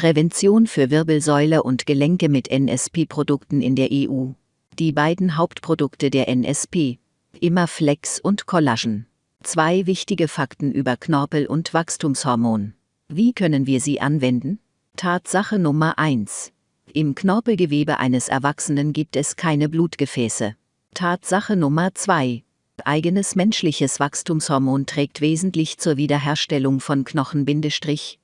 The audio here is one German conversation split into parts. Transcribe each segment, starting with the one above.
Prävention für Wirbelsäule und Gelenke mit NSP-Produkten in der EU. Die beiden Hauptprodukte der NSP, Immerflex und Collagen. Zwei wichtige Fakten über Knorpel und Wachstumshormon. Wie können wir sie anwenden? Tatsache Nummer 1. Im Knorpelgewebe eines Erwachsenen gibt es keine Blutgefäße. Tatsache Nummer 2. Eigenes menschliches Wachstumshormon trägt wesentlich zur Wiederherstellung von Knochen-,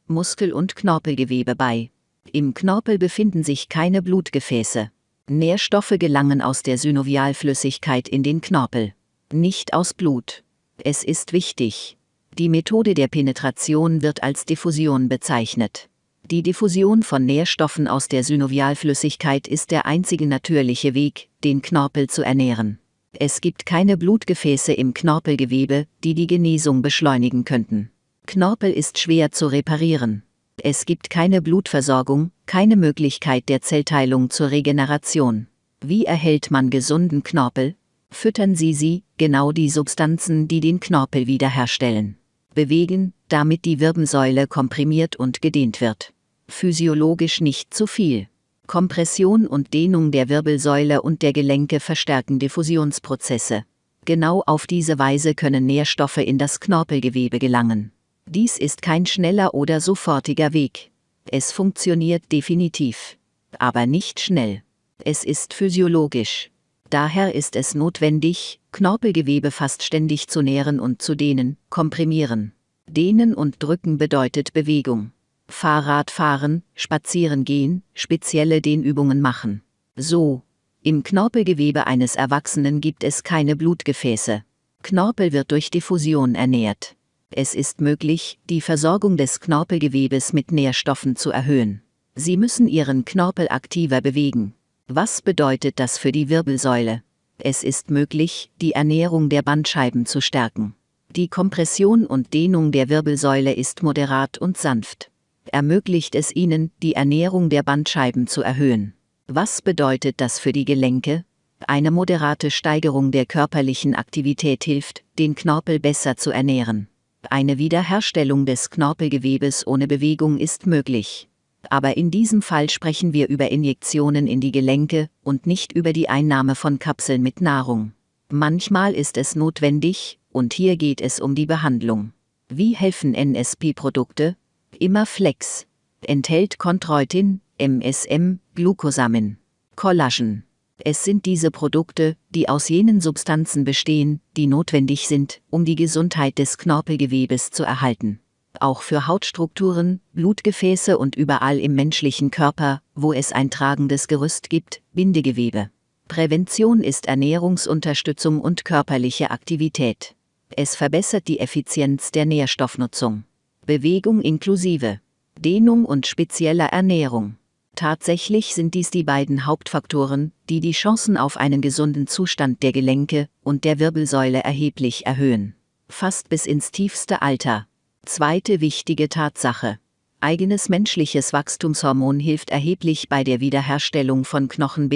Muskel- und Knorpelgewebe bei. Im Knorpel befinden sich keine Blutgefäße. Nährstoffe gelangen aus der Synovialflüssigkeit in den Knorpel. Nicht aus Blut. Es ist wichtig. Die Methode der Penetration wird als Diffusion bezeichnet. Die Diffusion von Nährstoffen aus der Synovialflüssigkeit ist der einzige natürliche Weg, den Knorpel zu ernähren. Es gibt keine Blutgefäße im Knorpelgewebe, die die Genesung beschleunigen könnten. Knorpel ist schwer zu reparieren. Es gibt keine Blutversorgung, keine Möglichkeit der Zellteilung zur Regeneration. Wie erhält man gesunden Knorpel? Füttern Sie sie, genau die Substanzen, die den Knorpel wiederherstellen. Bewegen, damit die Wirbelsäule komprimiert und gedehnt wird physiologisch nicht zu viel. Kompression und Dehnung der Wirbelsäule und der Gelenke verstärken Diffusionsprozesse. Genau auf diese Weise können Nährstoffe in das Knorpelgewebe gelangen. Dies ist kein schneller oder sofortiger Weg. Es funktioniert definitiv. Aber nicht schnell. Es ist physiologisch. Daher ist es notwendig, Knorpelgewebe fast ständig zu nähren und zu dehnen, komprimieren. Dehnen und drücken bedeutet Bewegung. Fahrrad fahren, spazieren gehen, spezielle Dehnübungen machen. So. Im Knorpelgewebe eines Erwachsenen gibt es keine Blutgefäße. Knorpel wird durch Diffusion ernährt. Es ist möglich, die Versorgung des Knorpelgewebes mit Nährstoffen zu erhöhen. Sie müssen Ihren Knorpel aktiver bewegen. Was bedeutet das für die Wirbelsäule? Es ist möglich, die Ernährung der Bandscheiben zu stärken. Die Kompression und Dehnung der Wirbelsäule ist moderat und sanft ermöglicht es ihnen, die Ernährung der Bandscheiben zu erhöhen. Was bedeutet das für die Gelenke? Eine moderate Steigerung der körperlichen Aktivität hilft, den Knorpel besser zu ernähren. Eine Wiederherstellung des Knorpelgewebes ohne Bewegung ist möglich. Aber in diesem Fall sprechen wir über Injektionen in die Gelenke und nicht über die Einnahme von Kapseln mit Nahrung. Manchmal ist es notwendig, und hier geht es um die Behandlung. Wie helfen NSP-Produkte, Immerflex. Enthält Chondroitin, MSM, Glucosamin, Collagen. Es sind diese Produkte, die aus jenen Substanzen bestehen, die notwendig sind, um die Gesundheit des Knorpelgewebes zu erhalten. Auch für Hautstrukturen, Blutgefäße und überall im menschlichen Körper, wo es ein tragendes Gerüst gibt, Bindegewebe. Prävention ist Ernährungsunterstützung und körperliche Aktivität. Es verbessert die Effizienz der Nährstoffnutzung. Bewegung inklusive Dehnung und spezieller Ernährung. Tatsächlich sind dies die beiden Hauptfaktoren, die die Chancen auf einen gesunden Zustand der Gelenke und der Wirbelsäule erheblich erhöhen. Fast bis ins tiefste Alter. Zweite wichtige Tatsache. Eigenes menschliches Wachstumshormon hilft erheblich bei der Wiederherstellung von Knochen-,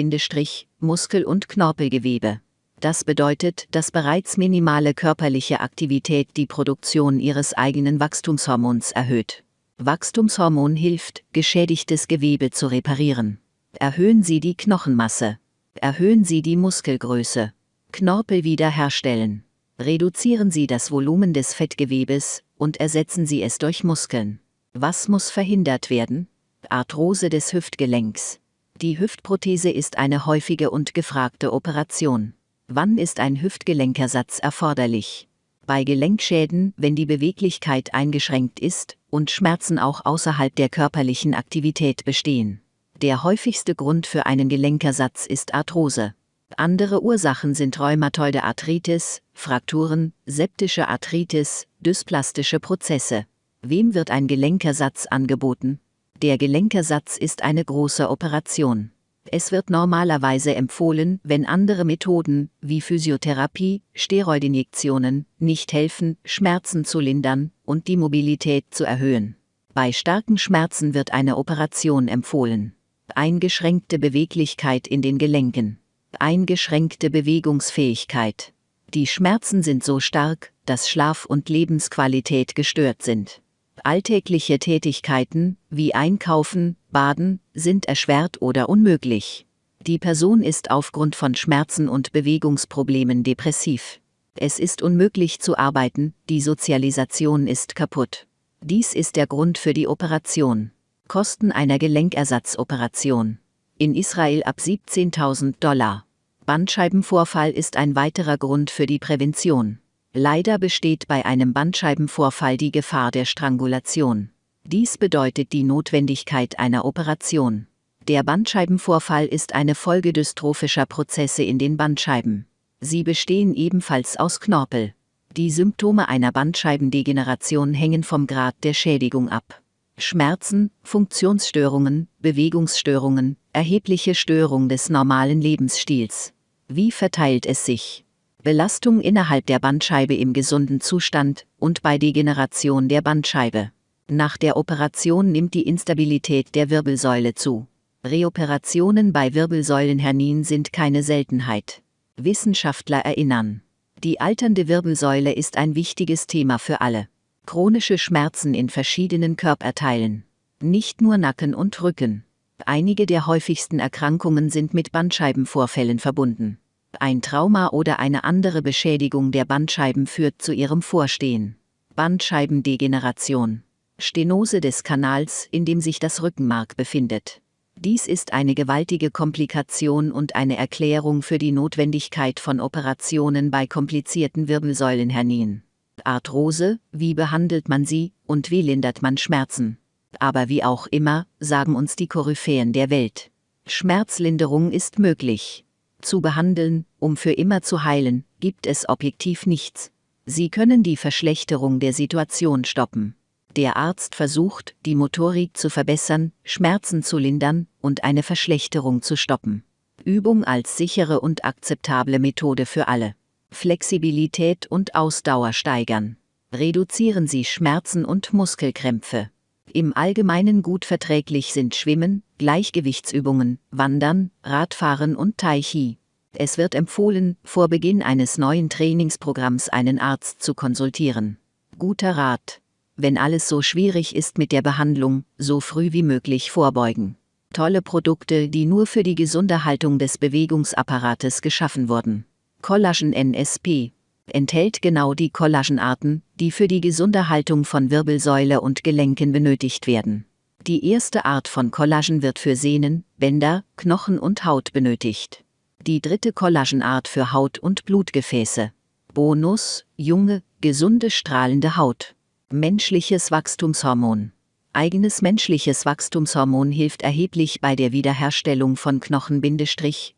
Muskel- und Knorpelgewebe. Das bedeutet, dass bereits minimale körperliche Aktivität die Produktion ihres eigenen Wachstumshormons erhöht. Wachstumshormon hilft, geschädigtes Gewebe zu reparieren. Erhöhen Sie die Knochenmasse. Erhöhen Sie die Muskelgröße. Knorpel wiederherstellen. Reduzieren Sie das Volumen des Fettgewebes und ersetzen Sie es durch Muskeln. Was muss verhindert werden? Arthrose des Hüftgelenks. Die Hüftprothese ist eine häufige und gefragte Operation. Wann ist ein Hüftgelenkersatz erforderlich? Bei Gelenkschäden, wenn die Beweglichkeit eingeschränkt ist und Schmerzen auch außerhalb der körperlichen Aktivität bestehen. Der häufigste Grund für einen Gelenkersatz ist Arthrose. Andere Ursachen sind rheumatoide Arthritis, Frakturen, septische Arthritis, dysplastische Prozesse. Wem wird ein Gelenkersatz angeboten? Der Gelenkersatz ist eine große Operation. Es wird normalerweise empfohlen, wenn andere Methoden, wie Physiotherapie, Steroidinjektionen, nicht helfen, Schmerzen zu lindern und die Mobilität zu erhöhen. Bei starken Schmerzen wird eine Operation empfohlen. Eingeschränkte Beweglichkeit in den Gelenken. Eingeschränkte Bewegungsfähigkeit. Die Schmerzen sind so stark, dass Schlaf und Lebensqualität gestört sind. Alltägliche Tätigkeiten, wie Einkaufen, Baden, sind erschwert oder unmöglich. Die Person ist aufgrund von Schmerzen und Bewegungsproblemen depressiv. Es ist unmöglich zu arbeiten, die Sozialisation ist kaputt. Dies ist der Grund für die Operation. Kosten einer Gelenkersatzoperation. In Israel ab 17.000 Dollar. Bandscheibenvorfall ist ein weiterer Grund für die Prävention. Leider besteht bei einem Bandscheibenvorfall die Gefahr der Strangulation. Dies bedeutet die Notwendigkeit einer Operation. Der Bandscheibenvorfall ist eine Folge dystrophischer Prozesse in den Bandscheiben. Sie bestehen ebenfalls aus Knorpel. Die Symptome einer Bandscheibendegeneration hängen vom Grad der Schädigung ab. Schmerzen, Funktionsstörungen, Bewegungsstörungen, erhebliche Störung des normalen Lebensstils. Wie verteilt es sich? Belastung innerhalb der Bandscheibe im gesunden Zustand und bei Degeneration der Bandscheibe. Nach der Operation nimmt die Instabilität der Wirbelsäule zu. Reoperationen bei Wirbelsäulenhernien sind keine Seltenheit. Wissenschaftler erinnern. Die alternde Wirbelsäule ist ein wichtiges Thema für alle. Chronische Schmerzen in verschiedenen Körperteilen. Nicht nur Nacken und Rücken. Einige der häufigsten Erkrankungen sind mit Bandscheibenvorfällen verbunden. Ein Trauma oder eine andere Beschädigung der Bandscheiben führt zu ihrem Vorstehen. Bandscheibendegeneration. Stenose des Kanals, in dem sich das Rückenmark befindet. Dies ist eine gewaltige Komplikation und eine Erklärung für die Notwendigkeit von Operationen bei komplizierten Wirbelsäulenhernien. Arthrose, wie behandelt man sie und wie lindert man Schmerzen? Aber wie auch immer, sagen uns die Koryphäen der Welt. Schmerzlinderung ist möglich. Zu behandeln, um für immer zu heilen, gibt es objektiv nichts. Sie können die Verschlechterung der Situation stoppen. Der Arzt versucht, die Motorik zu verbessern, Schmerzen zu lindern und eine Verschlechterung zu stoppen. Übung als sichere und akzeptable Methode für alle. Flexibilität und Ausdauer steigern. Reduzieren Sie Schmerzen und Muskelkrämpfe. Im Allgemeinen gut verträglich sind Schwimmen, Gleichgewichtsübungen, Wandern, Radfahren und Tai Chi. Es wird empfohlen, vor Beginn eines neuen Trainingsprogramms einen Arzt zu konsultieren. Guter Rat wenn alles so schwierig ist mit der Behandlung, so früh wie möglich vorbeugen. Tolle Produkte, die nur für die gesunde Haltung des Bewegungsapparates geschaffen wurden. Collagen NSP enthält genau die Collagenarten, die für die gesunde Haltung von Wirbelsäule und Gelenken benötigt werden. Die erste Art von Collagen wird für Sehnen, Bänder, Knochen und Haut benötigt. Die dritte Collagenart für Haut und Blutgefäße. Bonus, junge, gesunde strahlende Haut. Menschliches Wachstumshormon. Eigenes menschliches Wachstumshormon hilft erheblich bei der Wiederherstellung von Knochen,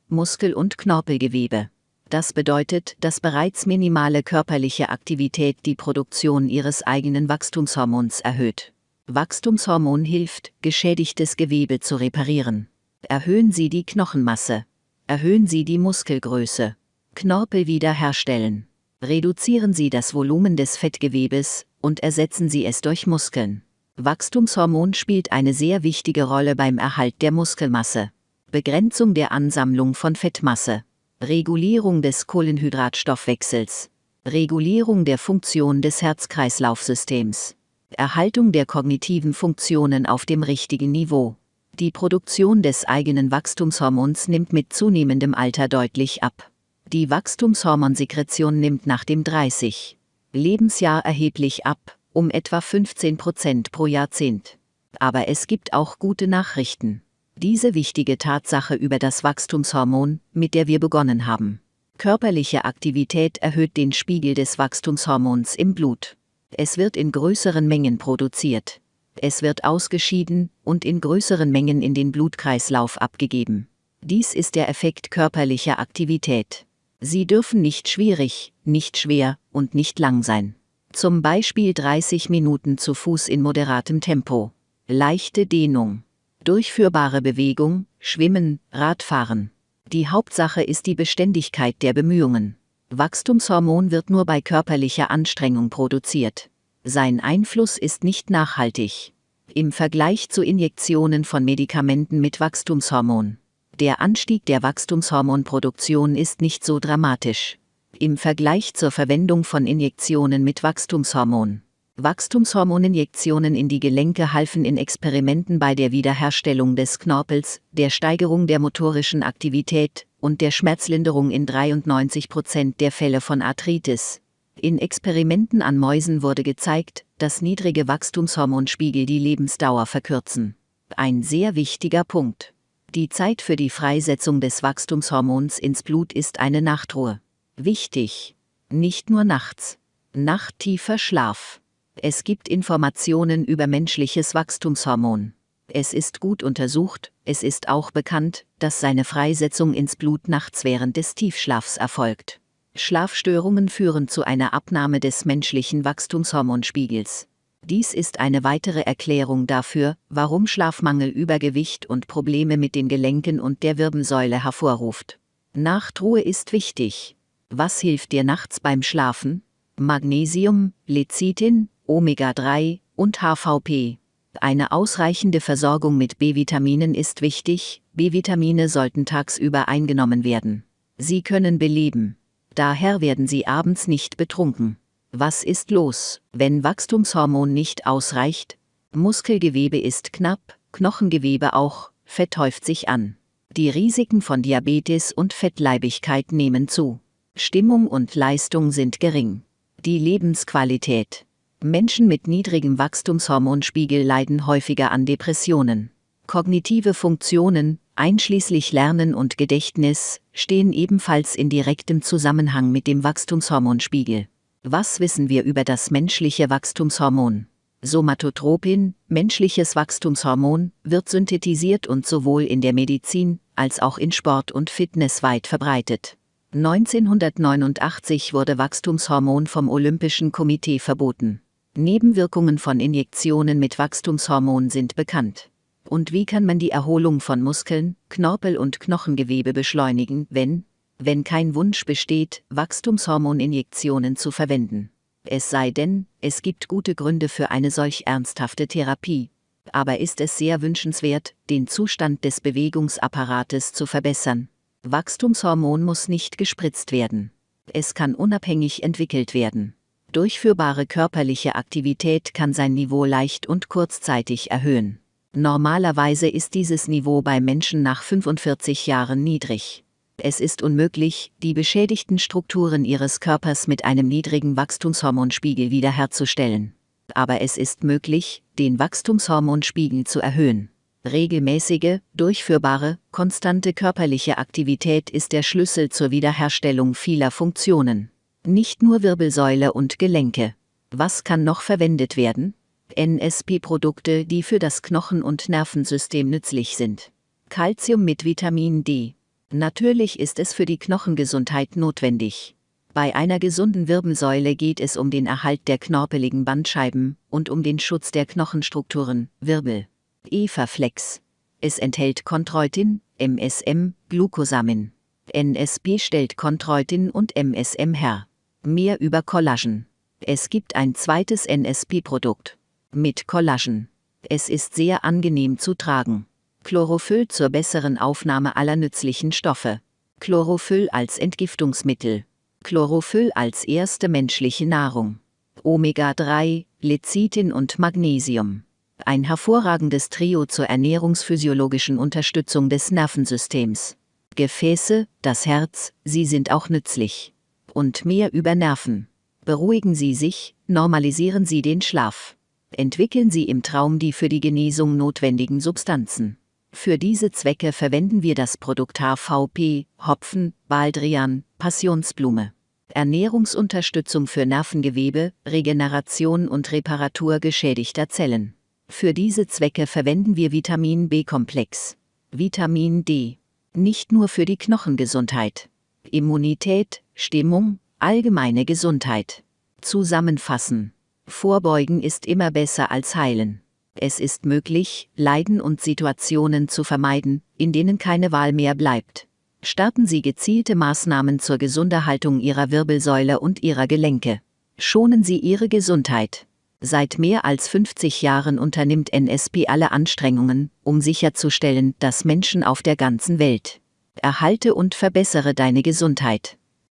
Muskel- und Knorpelgewebe. Das bedeutet, dass bereits minimale körperliche Aktivität die Produktion ihres eigenen Wachstumshormons erhöht. Wachstumshormon hilft, geschädigtes Gewebe zu reparieren. Erhöhen Sie die Knochenmasse. Erhöhen Sie die Muskelgröße. Knorpel wiederherstellen. Reduzieren Sie das Volumen des Fettgewebes, und ersetzen Sie es durch Muskeln. Wachstumshormon spielt eine sehr wichtige Rolle beim Erhalt der Muskelmasse. Begrenzung der Ansammlung von Fettmasse. Regulierung des Kohlenhydratstoffwechsels. Regulierung der Funktion des Herz-Kreislauf-Systems. Erhaltung der kognitiven Funktionen auf dem richtigen Niveau. Die Produktion des eigenen Wachstumshormons nimmt mit zunehmendem Alter deutlich ab. Die Wachstumshormonsekretion nimmt nach dem 30. Lebensjahr erheblich ab, um etwa 15 Prozent pro Jahrzehnt. Aber es gibt auch gute Nachrichten. Diese wichtige Tatsache über das Wachstumshormon, mit der wir begonnen haben. Körperliche Aktivität erhöht den Spiegel des Wachstumshormons im Blut. Es wird in größeren Mengen produziert. Es wird ausgeschieden und in größeren Mengen in den Blutkreislauf abgegeben. Dies ist der Effekt körperlicher Aktivität. Sie dürfen nicht schwierig, nicht schwer und nicht lang sein. Zum Beispiel 30 Minuten zu Fuß in moderatem Tempo. Leichte Dehnung. Durchführbare Bewegung, Schwimmen, Radfahren. Die Hauptsache ist die Beständigkeit der Bemühungen. Wachstumshormon wird nur bei körperlicher Anstrengung produziert. Sein Einfluss ist nicht nachhaltig. Im Vergleich zu Injektionen von Medikamenten mit Wachstumshormon. Der Anstieg der Wachstumshormonproduktion ist nicht so dramatisch. Im Vergleich zur Verwendung von Injektionen mit Wachstumshormon. Wachstumshormoninjektionen in die Gelenke halfen in Experimenten bei der Wiederherstellung des Knorpels, der Steigerung der motorischen Aktivität und der Schmerzlinderung in 93 Prozent der Fälle von Arthritis. In Experimenten an Mäusen wurde gezeigt, dass niedrige Wachstumshormonspiegel die Lebensdauer verkürzen. Ein sehr wichtiger Punkt. Die Zeit für die Freisetzung des Wachstumshormons ins Blut ist eine Nachtruhe. Wichtig. Nicht nur nachts. Nachttiefer Schlaf. Es gibt Informationen über menschliches Wachstumshormon. Es ist gut untersucht, es ist auch bekannt, dass seine Freisetzung ins Blut nachts während des Tiefschlafs erfolgt. Schlafstörungen führen zu einer Abnahme des menschlichen Wachstumshormonspiegels. Dies ist eine weitere Erklärung dafür, warum Schlafmangel Übergewicht und Probleme mit den Gelenken und der Wirbelsäule hervorruft. Nachtruhe ist wichtig. Was hilft dir nachts beim Schlafen? Magnesium, Lecithin, Omega-3 und HVP. Eine ausreichende Versorgung mit B-Vitaminen ist wichtig, B-Vitamine sollten tagsüber eingenommen werden. Sie können beleben. Daher werden sie abends nicht betrunken. Was ist los, wenn Wachstumshormon nicht ausreicht? Muskelgewebe ist knapp, Knochengewebe auch, Fett häuft sich an. Die Risiken von Diabetes und Fettleibigkeit nehmen zu. Stimmung und Leistung sind gering. Die Lebensqualität. Menschen mit niedrigem Wachstumshormonspiegel leiden häufiger an Depressionen. Kognitive Funktionen, einschließlich Lernen und Gedächtnis, stehen ebenfalls in direktem Zusammenhang mit dem Wachstumshormonspiegel. Was wissen wir über das menschliche Wachstumshormon? Somatotropin, menschliches Wachstumshormon, wird synthetisiert und sowohl in der Medizin als auch in Sport und Fitness weit verbreitet. 1989 wurde Wachstumshormon vom Olympischen Komitee verboten. Nebenwirkungen von Injektionen mit Wachstumshormon sind bekannt. Und wie kann man die Erholung von Muskeln, Knorpel und Knochengewebe beschleunigen, wenn, wenn kein Wunsch besteht, Wachstumshormoninjektionen zu verwenden? Es sei denn, es gibt gute Gründe für eine solch ernsthafte Therapie. Aber ist es sehr wünschenswert, den Zustand des Bewegungsapparates zu verbessern? Wachstumshormon muss nicht gespritzt werden. Es kann unabhängig entwickelt werden durchführbare körperliche Aktivität kann sein Niveau leicht und kurzzeitig erhöhen. Normalerweise ist dieses Niveau bei Menschen nach 45 Jahren niedrig. Es ist unmöglich, die beschädigten Strukturen ihres Körpers mit einem niedrigen Wachstumshormonspiegel wiederherzustellen. Aber es ist möglich, den Wachstumshormonspiegel zu erhöhen. Regelmäßige, durchführbare, konstante körperliche Aktivität ist der Schlüssel zur Wiederherstellung vieler Funktionen. Nicht nur Wirbelsäule und Gelenke. Was kann noch verwendet werden? NSP-Produkte, die für das Knochen- und Nervensystem nützlich sind. Calcium mit Vitamin D. Natürlich ist es für die Knochengesundheit notwendig. Bei einer gesunden Wirbelsäule geht es um den Erhalt der knorpeligen Bandscheiben und um den Schutz der Knochenstrukturen, Wirbel. Eva-Flex. Es enthält Chondroitin, MSM, Glucosamin. NSP stellt Chondroitin und MSM her. Mehr über Collagen. Es gibt ein zweites NSP-Produkt. Mit Collagen. Es ist sehr angenehm zu tragen. Chlorophyll zur besseren Aufnahme aller nützlichen Stoffe. Chlorophyll als Entgiftungsmittel. Chlorophyll als erste menschliche Nahrung. Omega-3, Lecithin und Magnesium. Ein hervorragendes Trio zur ernährungsphysiologischen Unterstützung des Nervensystems. Gefäße, das Herz, sie sind auch nützlich und mehr über Nerven. Beruhigen Sie sich, normalisieren Sie den Schlaf. Entwickeln Sie im Traum die für die Genesung notwendigen Substanzen. Für diese Zwecke verwenden wir das Produkt HVP, Hopfen, Baldrian, Passionsblume. Ernährungsunterstützung für Nervengewebe, Regeneration und Reparatur geschädigter Zellen. Für diese Zwecke verwenden wir Vitamin B-Komplex. Vitamin D. Nicht nur für die Knochengesundheit. Immunität, Stimmung, allgemeine Gesundheit. Zusammenfassen. Vorbeugen ist immer besser als heilen. Es ist möglich, Leiden und Situationen zu vermeiden, in denen keine Wahl mehr bleibt. Starten Sie gezielte Maßnahmen zur Gesunderhaltung Ihrer Wirbelsäule und Ihrer Gelenke. Schonen Sie Ihre Gesundheit. Seit mehr als 50 Jahren unternimmt NSP alle Anstrengungen, um sicherzustellen, dass Menschen auf der ganzen Welt erhalte und verbessere deine Gesundheit.